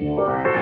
Bye.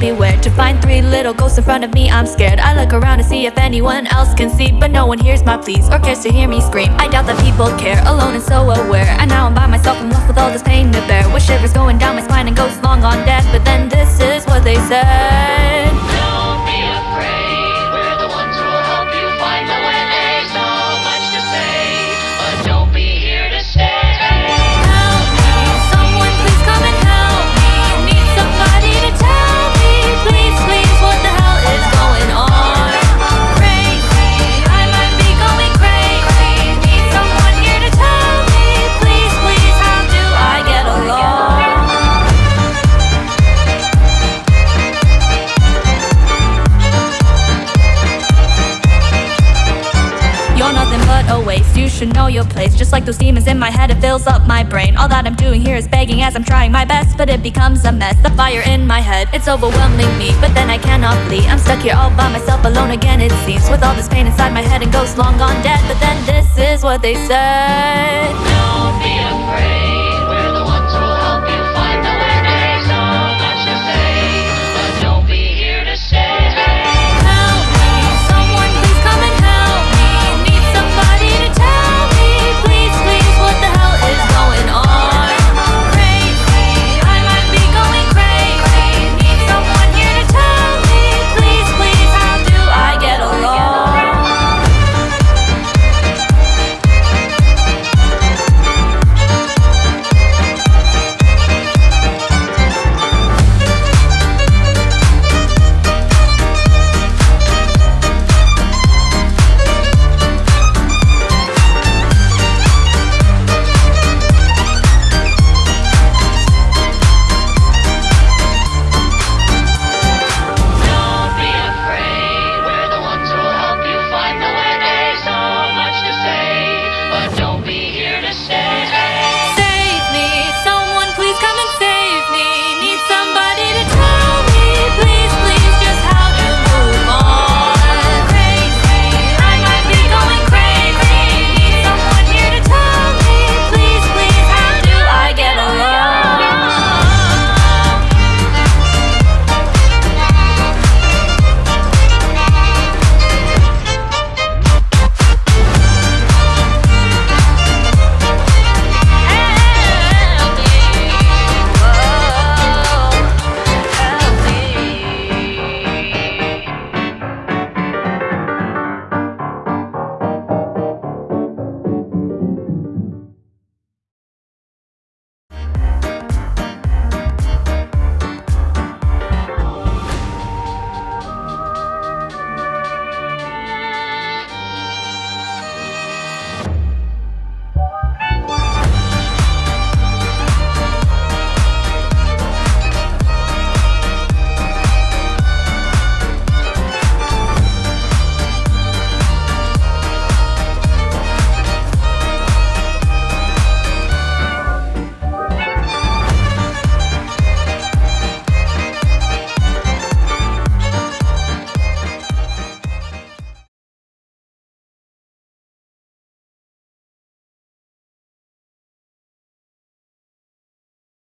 Beware To find three little ghosts in front of me, I'm scared. I look around to see if anyone else can see But no one hears my pleas or cares to hear me scream. I doubt that people care, alone and so aware. And now I'm by myself and left with all this pain to bear. With shivers going down my spine and ghosts long on death. But then this is what they said But a waste, you should know your place. Just like those demons in my head, it fills up my brain. All that I'm doing here is begging as I'm trying my best But it becomes a mess, the fire in my head It's overwhelming me, but then I cannot flee. I'm stuck here all by myself, alone again it seems. With all this pain inside my head and ghosts long gone dead. But then this is what they said